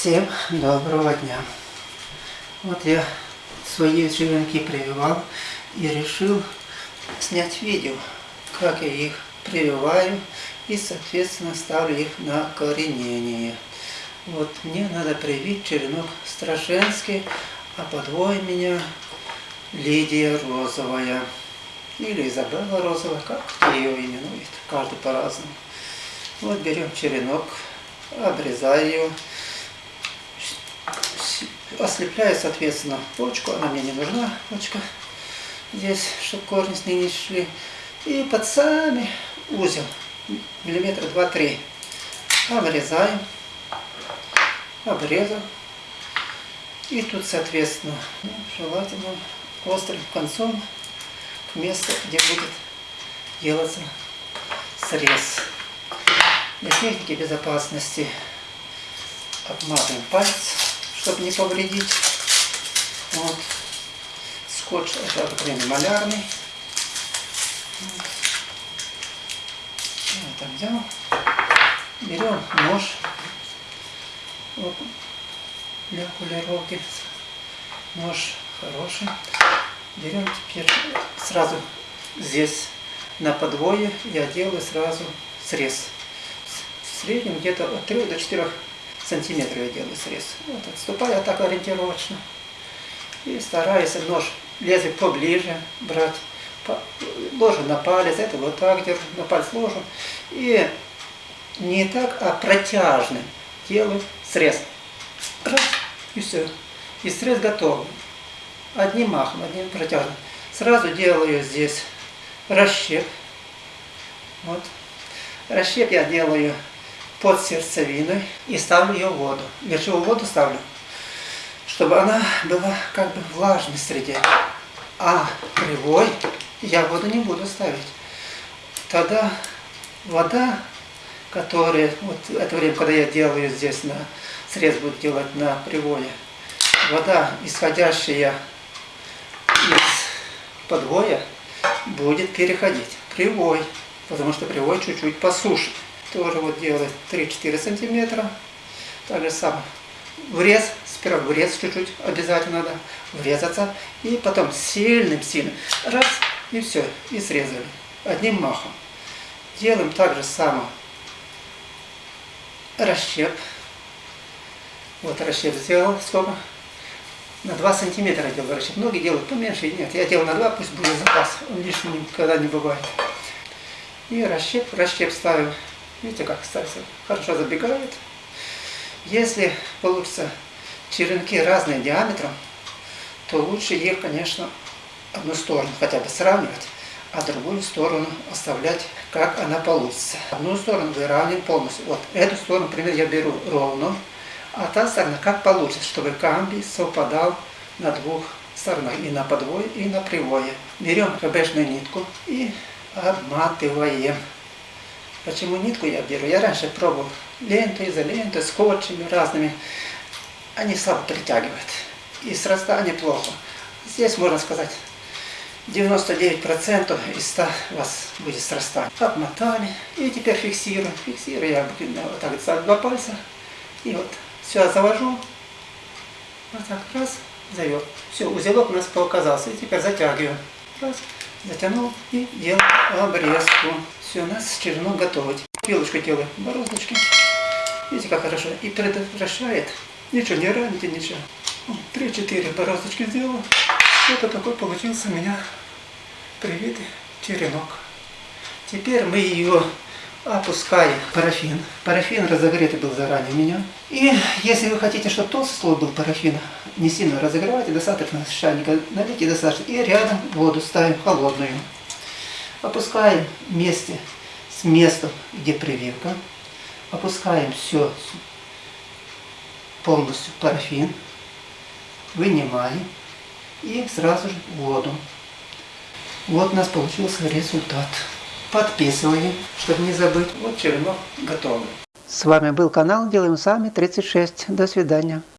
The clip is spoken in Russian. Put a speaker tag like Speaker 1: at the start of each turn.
Speaker 1: Всем доброго дня. Вот я свои черенки прививал и решил снять видео, как я их прививаю и соответственно ставлю их на коренение. Вот мне надо привить черенок Страшенский, а подвой меня Лидия Розовая. Или Изабелла Розовая, как ее именует, каждый по-разному. Вот берем черенок, обрезаю ее, ослепляю, соответственно, почку, она мне не нужна, почка здесь, чтобы корни с ней не шли. И под сами узел, миллиметра два-три, обрезаем, обрезал. И тут, соответственно, ну, желательно острым концом к месту, где будет делаться срез. Для техники безопасности обматываем палец, чтобы не повредить. Вот. Скотч это обыкновенный малярный. Вот. Вот взял. Берем нож для полировки. Нож хороший. Берем теперь сразу здесь на подвое я делаю сразу срез. В среднем где-то от 3 до 4 сантиметров я делаю срез. Вот отступаю так ориентировочно. И стараюсь нож лезвие поближе брать. Ложу на палец, это вот так держу, на палец ложу. И не так, а протяжным делаю срез. Раз, и все. И срез готов. Одним махом, одним протяжным. Сразу делаю здесь расщеп. Вот. Расщеп я делаю под сердцевиной и ставлю ее в воду. Верчевую воду ставлю, чтобы она была как бы влажной среде. А кривой я воду не буду ставить. Тогда вода, которая, вот это время, когда я делаю здесь, на срез буду делать на привое, вода, исходящая из подвоя, будет переходить привой, потому что привой чуть-чуть посушит тоже вот делает 3-4 сантиметра. Так же самое. Врез, сперва врез чуть-чуть обязательно надо врезаться. И потом сильным-сильным. Раз, и все, и срезали. Одним махом. Делаем так же самое. Расщеп. Вот расщеп сделал. Сколько? На 2 сантиметра делаю расщеп. Многие делают поменьше. Нет, я делаю на 2, пусть будет запас. Он лишним никогда не бывает. И расщеп, расщеп ставим Видите, как кстати, хорошо забегает. Если получится черенки разные диаметром, то лучше их, конечно, одну сторону хотя бы сравнивать, а другую сторону оставлять, как она получится. Одну сторону выравниваем полностью. Вот эту сторону, например, я беру ровно, а та сторона как получится, чтобы камбий совпадал на двух сторонах, и на подвое, и на привое. Берем ХБшную нитку и обматываем. Почему нитку я беру? Я раньше пробовал ленту, изоленту, скотчами разными. Они слабо притягивают. И срастание плохо. Здесь можно сказать 99% из 100 у вас будет срастание. Обмотали. И теперь фиксирую. Фиксирую я вот так за два пальца. И вот все завожу. Вот так раз, завел. Все, узелок у нас показался. И теперь затягиваю. Раз, затянул и делаю обрезку. Все, у нас черенок готовый. Пилочку делаю бороздочки. Видите, как хорошо. И предотвращает. Ничего, не раните, ничего. Три-четыре бороздочки сделал. Это такой получился у меня привитый черенок. Теперь мы ее опускаем парафин. Парафин разогретый был заранее у меня. И если вы хотите, чтобы толстый слой был парафина, не сильно разогревайте, достаточно с чайника налейте достаточно. И рядом воду ставим холодную. Опускаем вместе с местом, где прививка. Опускаем все полностью парафин. Вынимаем. И сразу же воду. Вот у нас получился результат. Подписываем, чтобы не забыть. Вот черенок готовый. С вами был канал Делаем Сами 36. До свидания.